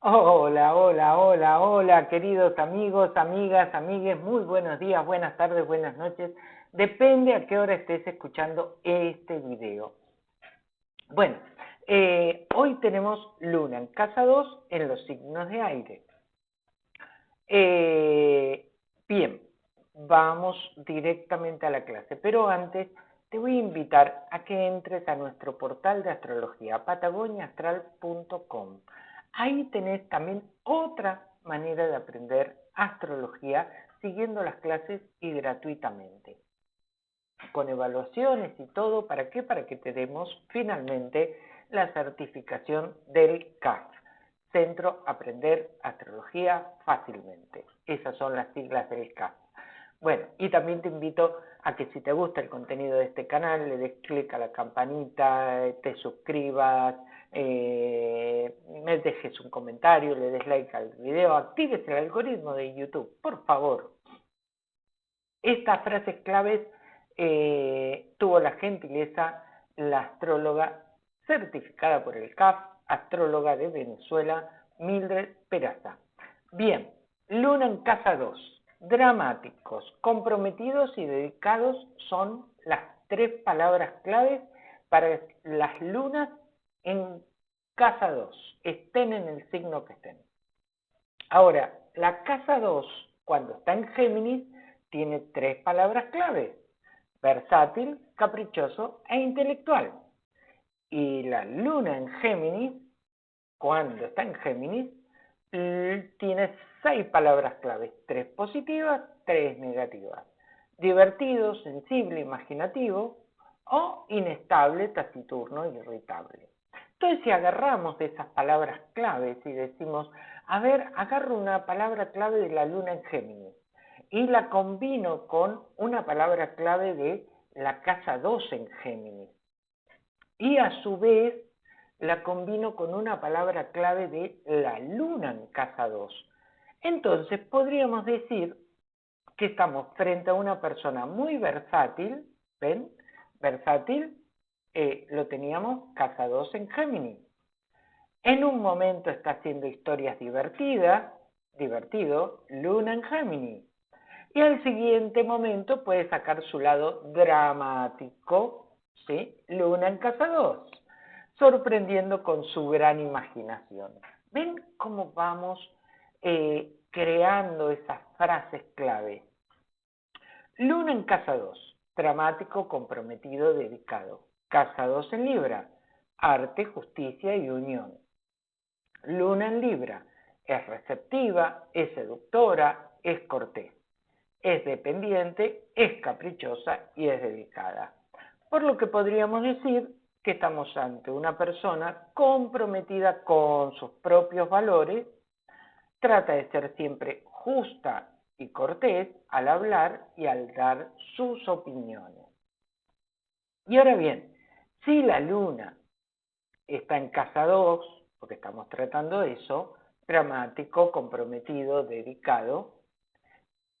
Hola, hola, hola, hola, queridos amigos, amigas, amigues, muy buenos días, buenas tardes, buenas noches. Depende a qué hora estés escuchando este video. Bueno, eh, hoy tenemos luna en casa 2 en los signos de aire. Eh, bien, vamos directamente a la clase, pero antes te voy a invitar a que entres a nuestro portal de astrología, patagoniaastral.com. Ahí tenés también otra manera de aprender astrología siguiendo las clases y gratuitamente. Con evaluaciones y todo, ¿para qué? Para que te demos finalmente la certificación del CAF, Centro Aprender Astrología Fácilmente. Esas son las siglas del CAF. Bueno, y también te invito a que si te gusta el contenido de este canal, le des clic a la campanita, te suscribas, eh, dejes un comentario, le des like al video, actives el algoritmo de YouTube, por favor. Estas frases claves eh, tuvo la gentileza la astróloga certificada por el CAF, astróloga de Venezuela, Mildred Peraza. Bien, Luna en casa 2, dramáticos, comprometidos y dedicados son las tres palabras claves para las lunas en casa 2, estén en el signo que estén. Ahora, la casa 2, cuando está en Géminis, tiene tres palabras claves, versátil, caprichoso e intelectual. Y la luna en Géminis, cuando está en Géminis, tiene seis palabras claves, tres positivas, tres negativas. Divertido, sensible, imaginativo o inestable, taciturno, irritable. Entonces, si agarramos esas palabras claves y decimos, a ver, agarro una palabra clave de la luna en Géminis y la combino con una palabra clave de la casa 2 en Géminis. Y a su vez la combino con una palabra clave de la luna en casa 2. Entonces podríamos decir que estamos frente a una persona muy versátil, ¿ven? Versátil, eh, lo teníamos casa 2 en Géminis. En un momento está haciendo historias divertidas, divertido, Luna en Géminis. Y al siguiente momento puede sacar su lado dramático, ¿sí? Luna en casa 2, sorprendiendo con su gran imaginación. ¿Ven cómo vamos eh, creando esas frases clave? Luna en casa 2, dramático, comprometido, dedicado. Casa 2 en Libra, arte, justicia y unión. Luna en Libra, es receptiva, es seductora, es cortés. Es dependiente, es caprichosa y es dedicada. Por lo que podríamos decir que estamos ante una persona comprometida con sus propios valores, trata de ser siempre justa y cortés al hablar y al dar sus opiniones. Y ahora bien, si la luna está en casa 2, porque estamos tratando eso, dramático, comprometido, dedicado,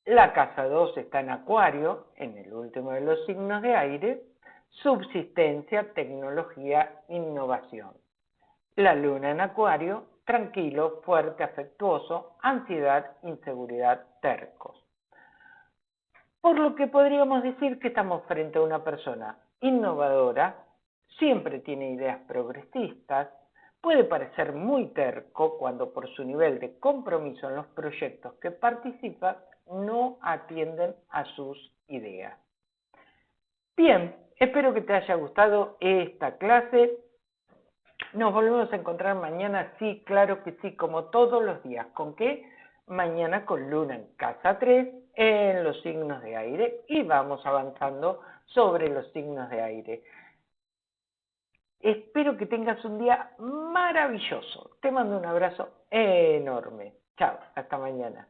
la casa 2 está en acuario, en el último de los signos de aire, subsistencia, tecnología, innovación. La luna en acuario, tranquilo, fuerte, afectuoso, ansiedad, inseguridad, tercos. Por lo que podríamos decir que estamos frente a una persona innovadora, siempre tiene ideas progresistas, puede parecer muy terco cuando por su nivel de compromiso en los proyectos que participa no atienden a sus ideas. Bien, espero que te haya gustado esta clase. Nos volvemos a encontrar mañana, sí, claro que sí, como todos los días. ¿Con qué? Mañana con Luna en casa 3 en los signos de aire y vamos avanzando sobre los signos de aire. Espero que tengas un día maravilloso. Te mando un abrazo enorme. Chao, hasta mañana.